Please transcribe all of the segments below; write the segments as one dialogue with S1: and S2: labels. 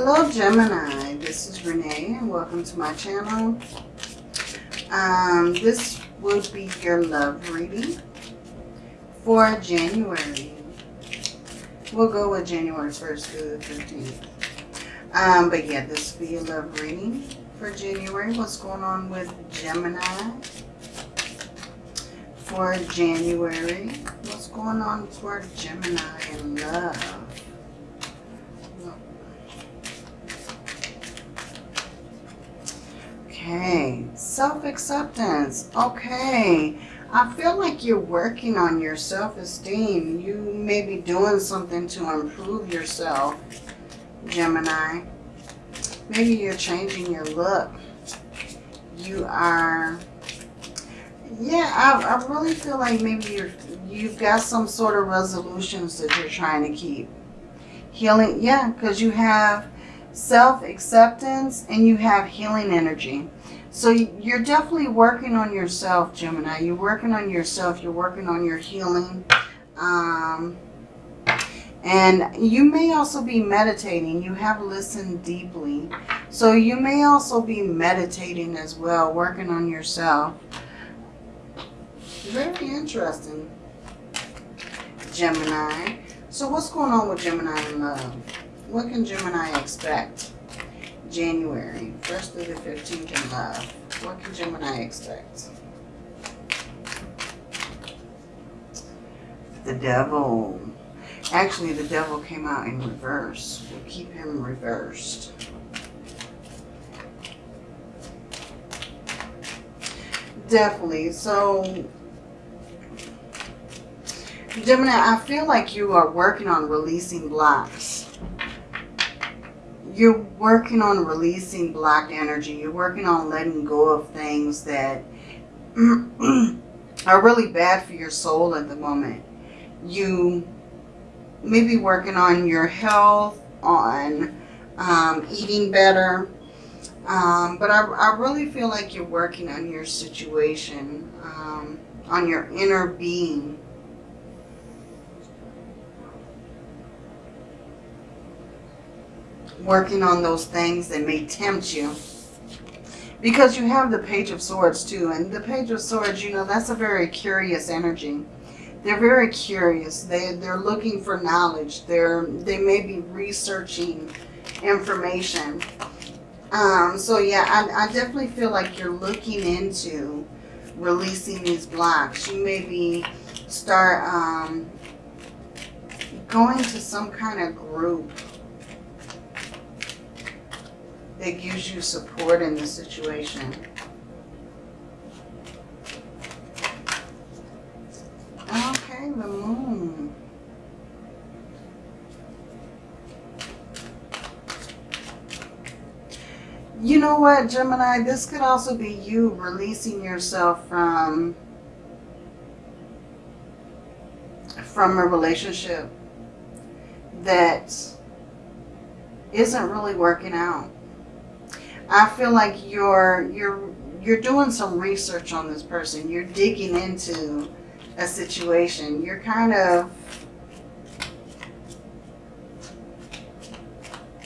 S1: Hello Gemini, this is Renee and welcome to my channel. Um, this would be your love reading for January. We'll go with January 1st through the 15th. Um, but yeah, this will be your love reading for January. What's going on with Gemini for January? What's going on for Gemini in love? Okay, self-acceptance. Okay, I feel like you're working on your self-esteem. You may be doing something to improve yourself, Gemini. Maybe you're changing your look. You are, yeah, I, I really feel like maybe you're, you've got some sort of resolutions that you're trying to keep. Healing, yeah, because you have self-acceptance and you have healing energy. So you're definitely working on yourself, Gemini. You're working on yourself. You're working on your healing. Um, and you may also be meditating. You have listened deeply. So you may also be meditating as well, working on yourself. Very interesting, Gemini. So what's going on with Gemini in love? What can Gemini expect? January 1st through the 15th in love. What can Gemini expect? The devil. Actually, the devil came out in reverse. We'll keep him reversed. Definitely. So, Gemini, I feel like you are working on releasing blocks you're working on releasing blocked energy. You're working on letting go of things that are really bad for your soul at the moment. You may be working on your health, on um, eating better. Um, but I, I, really feel like you're working on your situation, um, on your inner being. Working on those things that may tempt you. Because you have the Page of Swords too. And the Page of Swords, you know, that's a very curious energy. They're very curious. They, they're looking for knowledge. They're, they may be researching information. Um, so yeah, I, I definitely feel like you're looking into releasing these blocks. You maybe start um, going to some kind of group that gives you support in the situation. Okay, the moon. You know what, Gemini? This could also be you releasing yourself from from a relationship that isn't really working out. I feel like you're you're you're doing some research on this person. You're digging into a situation. You're kind of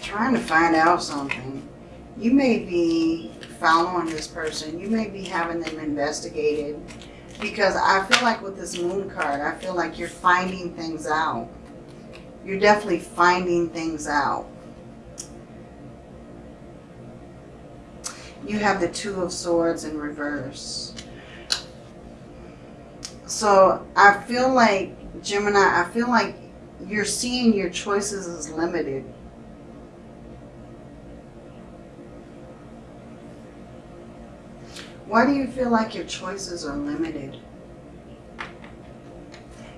S1: trying to find out something. You may be following this person. You may be having them investigated because I feel like with this moon card, I feel like you're finding things out. You're definitely finding things out. You have the Two of Swords in reverse. So I feel like, Gemini, I feel like you're seeing your choices as limited. Why do you feel like your choices are limited?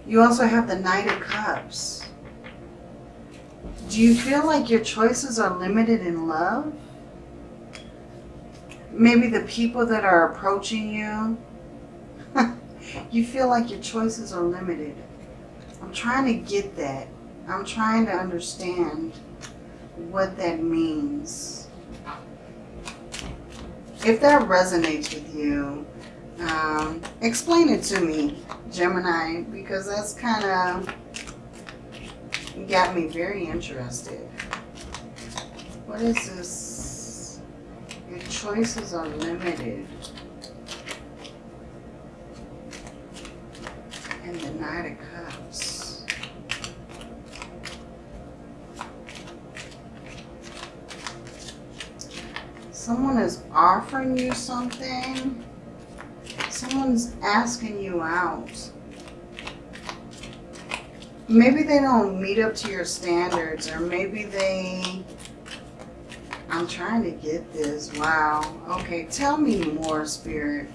S1: You also have the Knight of Cups. Do you feel like your choices are limited in love? Maybe the people that are approaching you, you feel like your choices are limited. I'm trying to get that. I'm trying to understand what that means. If that resonates with you, um, explain it to me, Gemini, because that's kind of got me very interested. What is this? Choices are limited. And the Knight of Cups. Someone is offering you something. Someone's asking you out. Maybe they don't meet up to your standards or maybe they... I'm trying to get this. Wow. Okay, tell me more, Spirit.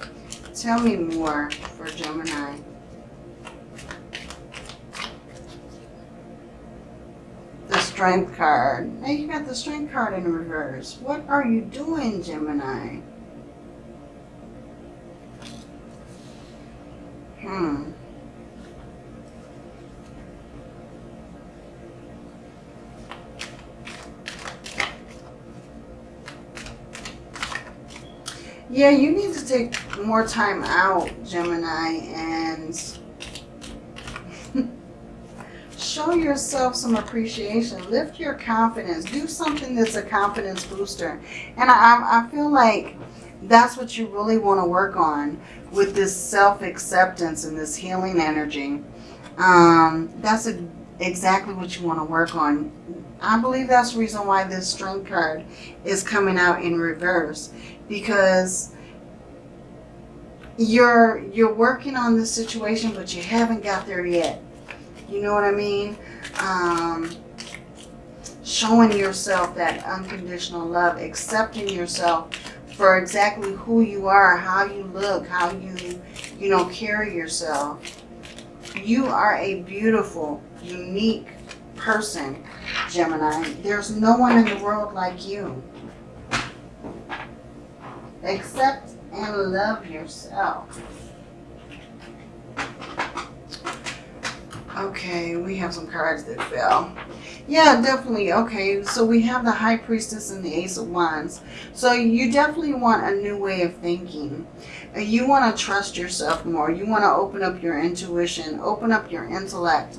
S1: Tell me more for Gemini. The Strength card. Now you got the Strength card in reverse. What are you doing, Gemini? Hmm. Yeah, you need to take more time out, Gemini, and show yourself some appreciation. Lift your confidence. Do something that's a confidence booster. And I, I feel like that's what you really want to work on with this self-acceptance and this healing energy. Um, that's a, exactly what you want to work on. I believe that's the reason why this strength card is coming out in reverse because you're you're working on this situation but you haven't got there yet. You know what I mean? Um, showing yourself that unconditional love accepting yourself for exactly who you are how you look how you you know carry yourself. You are a beautiful unique person Gemini. There's no one in the world like you Accept and love yourself. Okay, we have some cards that fell. Yeah, definitely. Okay, so we have the High Priestess and the Ace of Wands. So you definitely want a new way of thinking. You want to trust yourself more. You want to open up your intuition, open up your intellect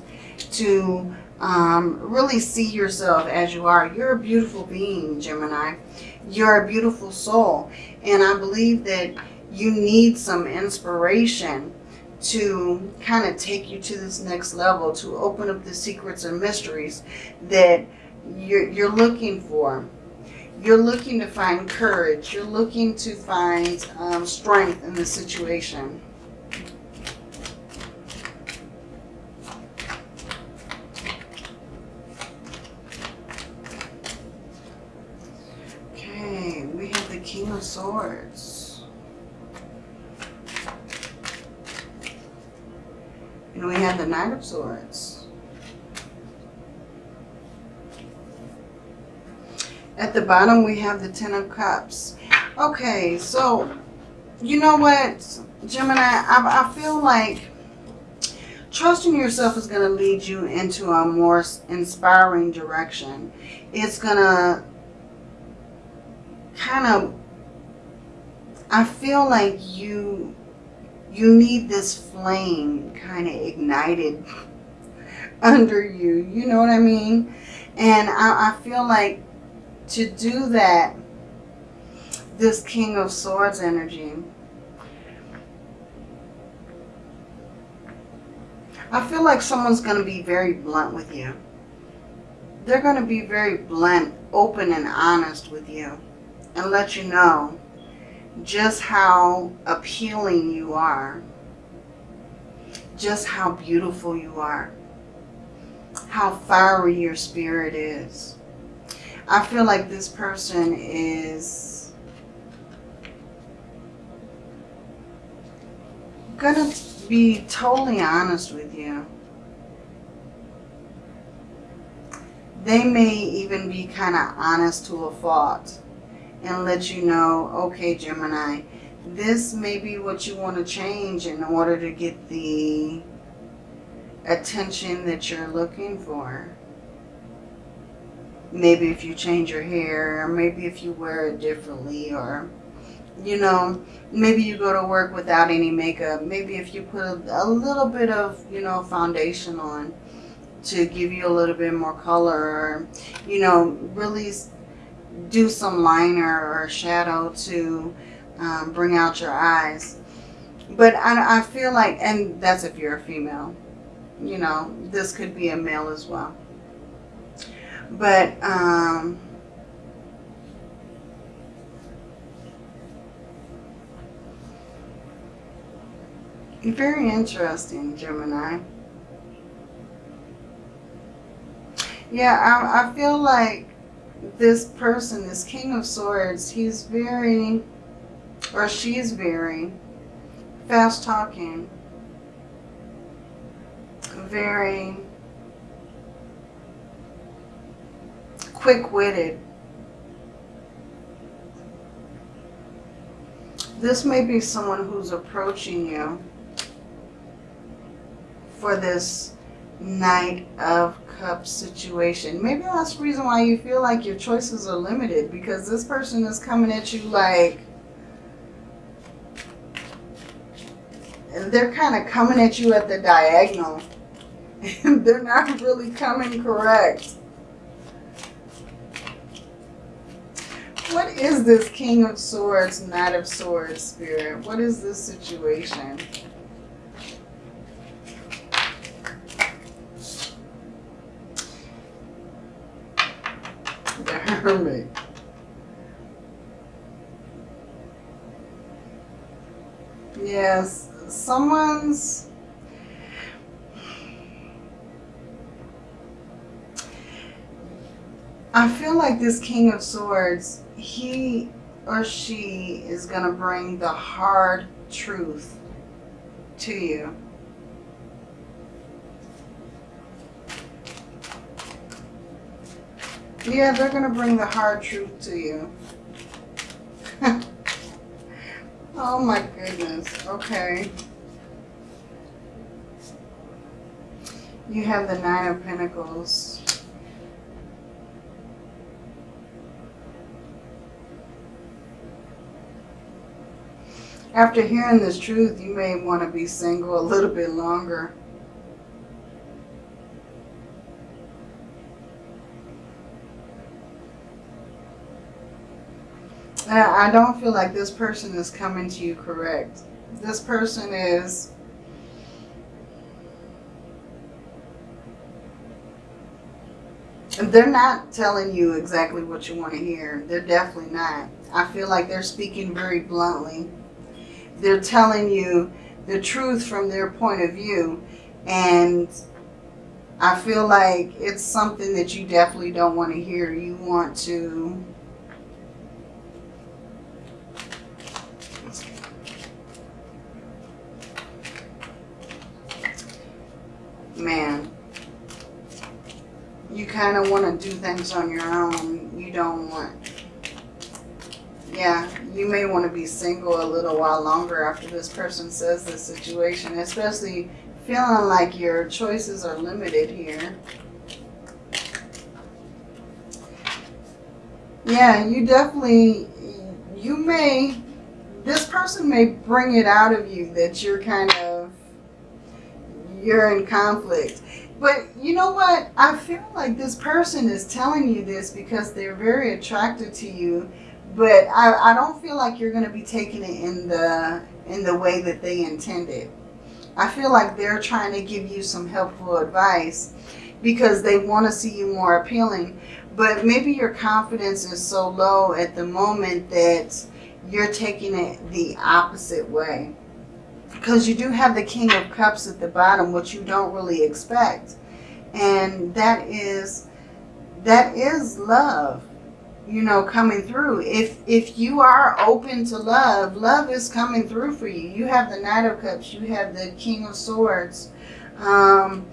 S1: to um, really see yourself as you are. You're a beautiful being, Gemini. You're a beautiful soul. And I believe that you need some inspiration to kind of take you to this next level, to open up the secrets and mysteries that you're, you're looking for. You're looking to find courage. You're looking to find um, strength in the situation. Swords. And we have the Knight of Swords. At the bottom, we have the Ten of Cups. Okay, so, you know what, Gemini, I, I feel like trusting yourself is going to lead you into a more inspiring direction. It's going to kind of I feel like you you need this flame kind of ignited under you. You know what I mean? And I, I feel like to do that, this King of Swords energy, I feel like someone's going to be very blunt with you. They're going to be very blunt, open and honest with you and let you know just how appealing you are, just how beautiful you are, how fiery your spirit is. I feel like this person is gonna be totally honest with you. They may even be kind of honest to a fault and let you know, okay, Gemini, this may be what you want to change in order to get the attention that you're looking for. Maybe if you change your hair, or maybe if you wear it differently, or, you know, maybe you go to work without any makeup. Maybe if you put a, a little bit of, you know, foundation on to give you a little bit more color, or, you know, really do some liner or shadow to um, bring out your eyes. But I, I feel like, and that's if you're a female, you know, this could be a male as well. But, um, very interesting, Gemini. Yeah, I, I feel like this person, this King of Swords, he's very, or she's very fast talking, very quick-witted. This may be someone who's approaching you for this Knight of Cups situation. Maybe that's the reason why you feel like your choices are limited because this person is coming at you like and they're kind of coming at you at the diagonal. And they're not really coming correct. What is this King of Swords, Knight of Swords spirit? What is this situation? Hermit. Yes, someone's I feel like this King of Swords, he or she is going to bring the hard truth to you. Yeah, they're going to bring the hard truth to you. oh my goodness. Okay. You have the Nine of Pentacles. After hearing this truth, you may want to be single a little bit longer. I don't feel like this person is coming to you correct. This person is they're not telling you exactly what you want to hear. They're definitely not. I feel like they're speaking very bluntly. They're telling you the truth from their point of view. And I feel like it's something that you definitely don't want to hear. You want to man, you kind of want to do things on your own. You don't want, yeah, you may want to be single a little while longer after this person says this situation, especially feeling like your choices are limited here. Yeah, you definitely, you may, this person may bring it out of you that you're kind of you're in conflict. But you know what? I feel like this person is telling you this because they're very attracted to you. But I, I don't feel like you're going to be taking it in the in the way that they intended. I feel like they're trying to give you some helpful advice because they want to see you more appealing. But maybe your confidence is so low at the moment that you're taking it the opposite way because you do have the King of Cups at the bottom, which you don't really expect. And that is, that is love, you know, coming through. If, if you are open to love, love is coming through for you. You have the Knight of Cups, you have the King of Swords, um,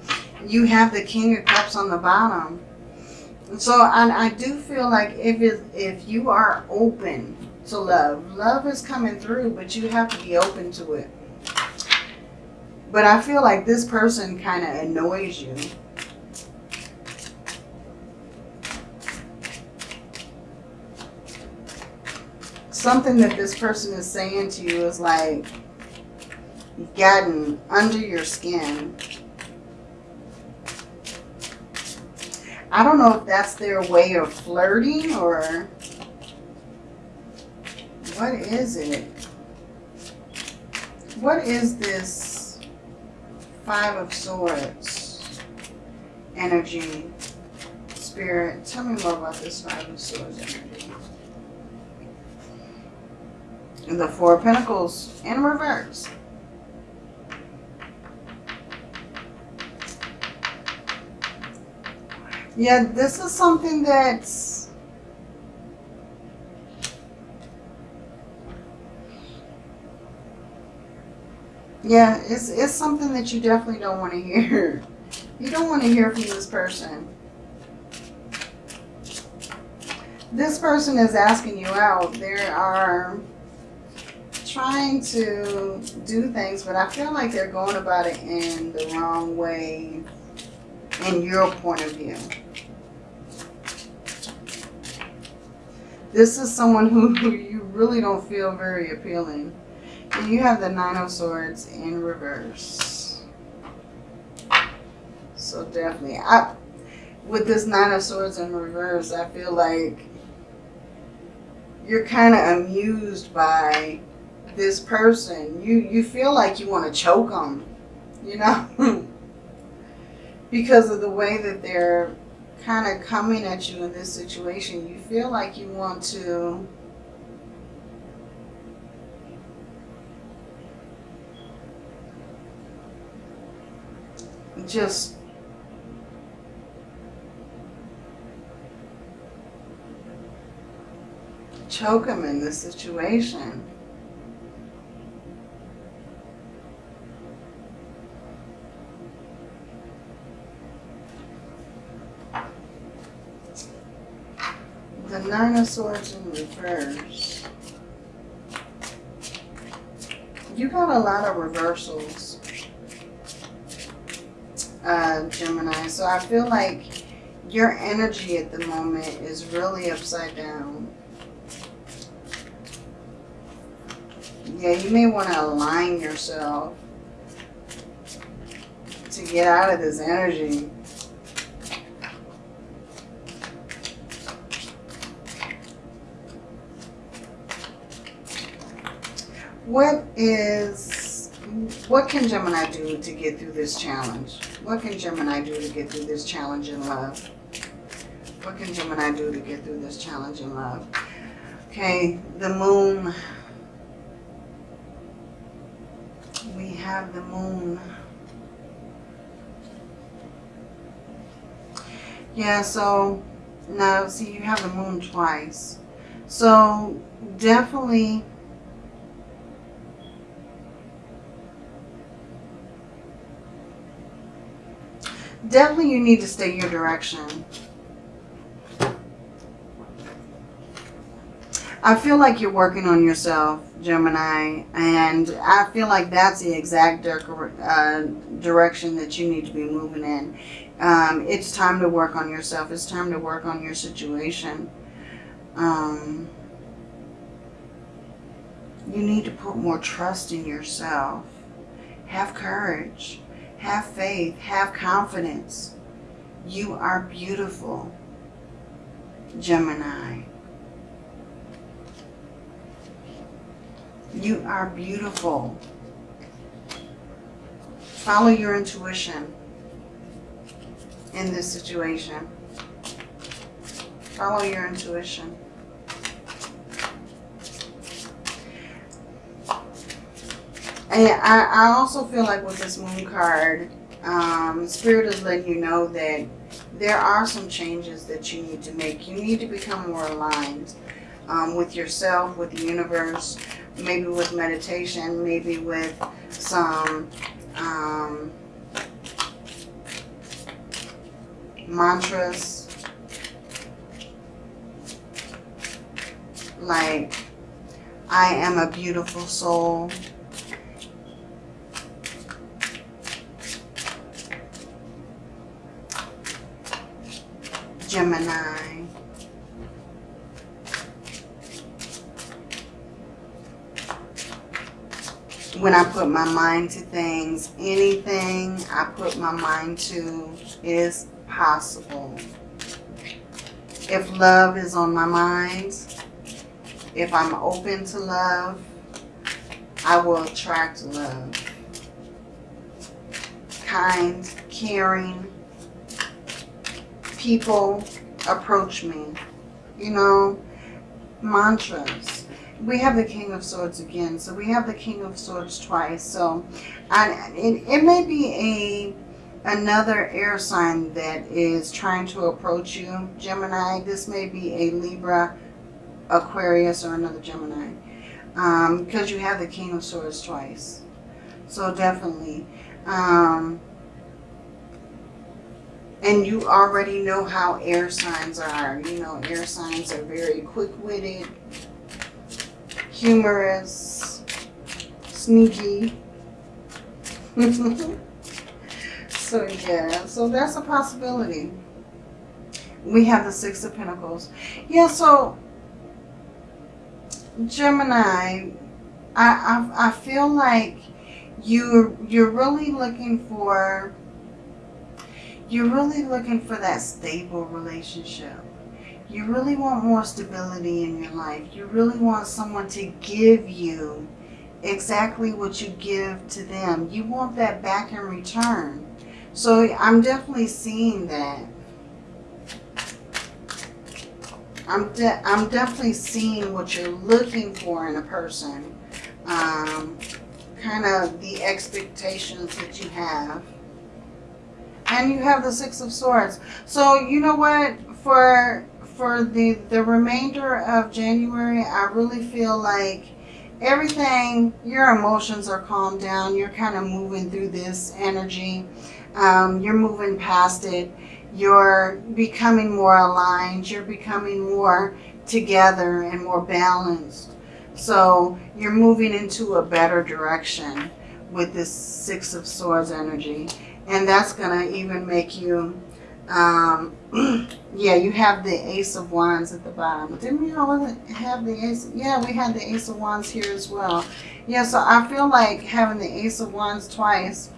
S1: you have the King of Cups on the bottom. So I, I do feel like if, it, if you are open to love, love is coming through, but you have to be open to it. But I feel like this person kind of annoys you. Something that this person is saying to you is like gotten under your skin. I don't know if that's their way of flirting or What is it? What is this Five of Swords energy? Spirit, tell me more about this Five of Swords energy. And the Four of Pentacles in reverse. Yeah, this is something that's Yeah, it's it's something that you definitely don't want to hear. You don't want to hear from this person. This person is asking you out. They are trying to do things, but I feel like they're going about it in the wrong way in your point of view. This is someone who, who you really don't feel very appealing. And you have the Nine of Swords in reverse. So definitely, I, with this Nine of Swords in reverse, I feel like you're kind of amused by this person. You, you feel like you want to choke them, you know? because of the way that they're kind of coming at you in this situation, you feel like you want to just choke him in this situation. The Nine of Swords in reverse. You got a lot of reversals, uh, Gemini. So I feel like your energy at the moment is really upside down. Yeah, you may want to align yourself to get out of this energy. What is, what can Gemini do to get through this challenge? What can Gemini do to get through this challenge in love? What can Gemini do to get through this challenge in love? Okay, the moon. We have the moon. Yeah, so now see you have the moon twice. So definitely definitely you need to stay your direction. I feel like you're working on yourself, Gemini, and I feel like that's the exact uh, direction that you need to be moving in. Um, it's time to work on yourself. It's time to work on your situation. Um, you need to put more trust in yourself. Have courage. Have faith. Have confidence. You are beautiful, Gemini. You are beautiful. Follow your intuition in this situation. Follow your intuition. And I, I also feel like with this moon card, um, Spirit is letting you know that there are some changes that you need to make. You need to become more aligned um, with yourself, with the universe, maybe with meditation, maybe with some um, mantras like I am a beautiful soul Gemini. When I put my mind to things, anything I put my mind to is possible. If love is on my mind, If I'm open to love, I will attract love. Kind, caring people approach me. You know, mantras. We have the King of Swords again. So we have the King of Swords twice. So and it, it may be a another air sign that is trying to approach you, Gemini. This may be a Libra, Aquarius, or another Gemini. Um, because you have the King of Swords twice. So definitely. Um, and you already know how air signs are. You know, air signs are very quick-witted, humorous, sneaky. So yeah, so that's a possibility. We have the Six of Pentacles. Yeah, so Gemini, I, I, I feel like you you're really looking for you're really looking for that stable relationship. You really want more stability in your life. You really want someone to give you exactly what you give to them. You want that back in return. So I'm definitely seeing that. I'm, de I'm definitely seeing what you're looking for in a person. Um, kind of the expectations that you have. And you have the Six of Swords. So you know what? For for the, the remainder of January, I really feel like everything, your emotions are calmed down. You're kind of moving through this energy. Um, you're moving past it. You're becoming more aligned. You're becoming more together and more balanced. So you're moving into a better direction with this Six of Swords energy. And that's going to even make you, um, yeah, you have the Ace of Wands at the bottom. Didn't we always have the Ace? Yeah, we had the Ace of Wands here as well. Yeah, so I feel like having the Ace of Wands twice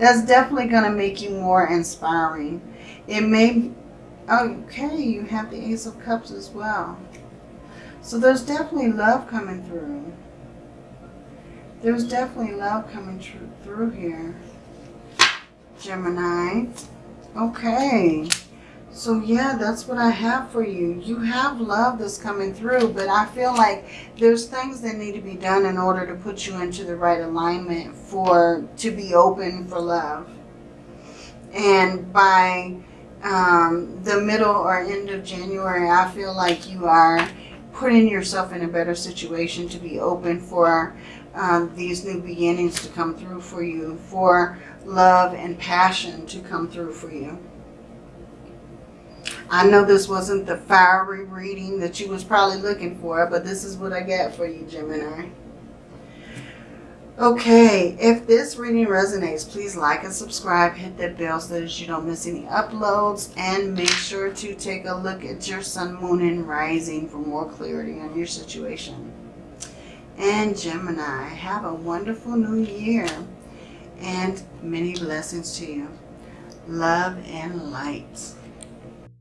S1: that's definitely going to make you more inspiring. It may, okay, you have the Ace of Cups as well. So there's definitely love coming through. There's definitely love coming through here. Gemini. Okay. So yeah, that's what I have for you. You have love that's coming through, but I feel like there's things that need to be done in order to put you into the right alignment for to be open for love. And by um, the middle or end of January, I feel like you are putting yourself in a better situation to be open for um, these new beginnings to come through for you, for love and passion to come through for you. I know this wasn't the fiery reading that you was probably looking for, but this is what I got for you, Gemini. Okay, if this reading resonates, please like and subscribe. Hit that bell so that you don't miss any uploads. And make sure to take a look at your sun, moon, and rising for more clarity on your situation. And Gemini, have a wonderful new year. And many blessings to you. Love and light.